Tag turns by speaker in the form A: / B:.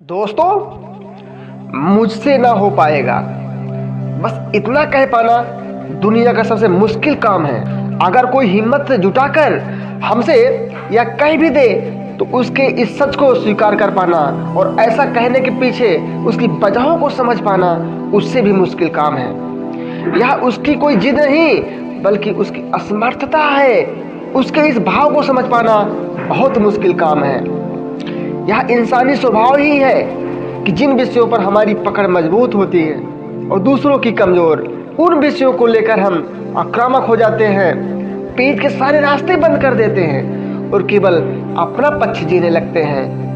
A: दोस्तों, मुझसे ना हो पाएगा। बस इतना कह पाना, दुनिया का सबसे मुश्किल काम है। अगर कोई हिम्मत से जुटाकर हमसे या कह भी दे तो उसके इस सच को स्वीकार कर पाना और ऐसा कहने के पीछे उसकी वजहों को समझ पाना, उससे भी मुश्किल काम है। यह उसकी कोई जिद नहीं, बल्कि उसकी असमर्थता है। उसके इस भाव को समझ पाना बहुत मुश्किल काम है। यह इंसानी स्वभाव ही है कि जिन विषयों पर हमारी पकड़ मज़बूत होती है और दूसरों की कमज़ोर, उन विषयों को लेकर हम आक्रामक हो जाते हैं, पेट के सारे रास्ते बंद कर देते हैं और केवल अपना पक्ष जीने लगते हैं।